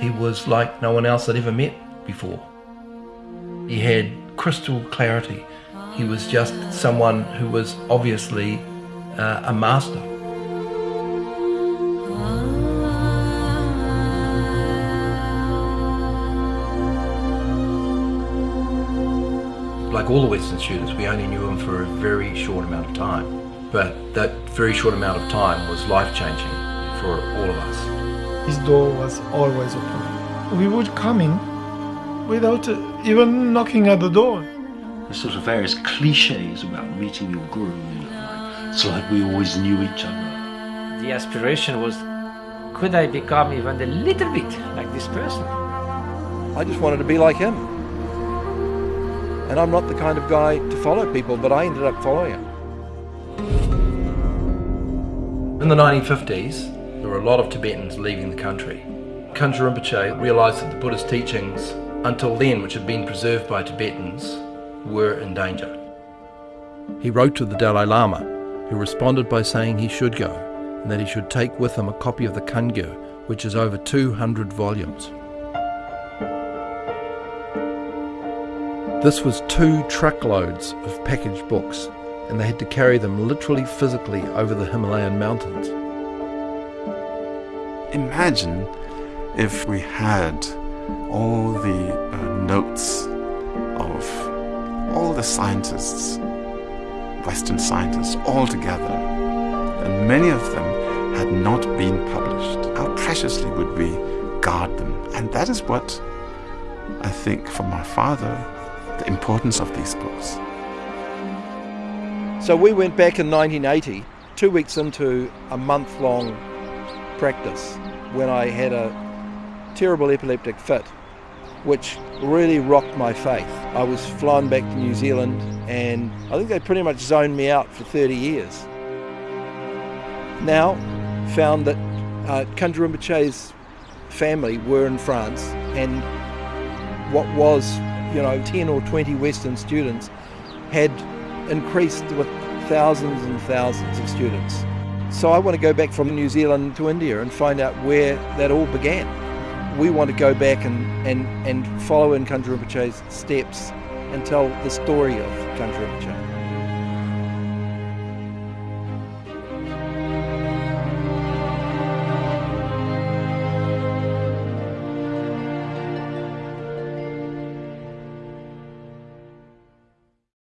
He was like no one else I'd ever met before. He had crystal clarity. He was just someone who was obviously uh, a master. Like all the Western students, we only knew him for a very short amount of time. But that very short amount of time was life-changing for all of us. His door was always open. We would come in without uh, even knocking at the door. There's sort of various cliches about meeting your guru, you know, like, it's like we always knew each other. The aspiration was, could I become even a little bit like this person? I just wanted to be like him. And I'm not the kind of guy to follow people, but I ended up following him. In the 1950s, there were a lot of Tibetans leaving the country. Kangyur Rinpoche realised that the Buddhist teachings, until then which had been preserved by Tibetans, were in danger. He wrote to the Dalai Lama, who responded by saying he should go, and that he should take with him a copy of the Kangyur, which is over 200 volumes. This was two truckloads of packaged books, and they had to carry them literally physically over the Himalayan mountains. Imagine if we had all the uh, notes of all the scientists, Western scientists, all together, and many of them had not been published. How preciously would we guard them? And that is what I think for my father the importance of these books. So we went back in 1980, two weeks into a month long practice, when I had a terrible epileptic fit, which really rocked my faith. I was flown back to New Zealand, and I think they pretty much zoned me out for 30 years. Now, found that uh, Kangyur Rinpoche's family were in France, and what was you know, 10 or 20 Western students had increased with thousands and thousands of students. So I want to go back from New Zealand to India and find out where that all began. We want to go back and, and, and follow in Rinpoche's steps and tell the story of Rinpoche.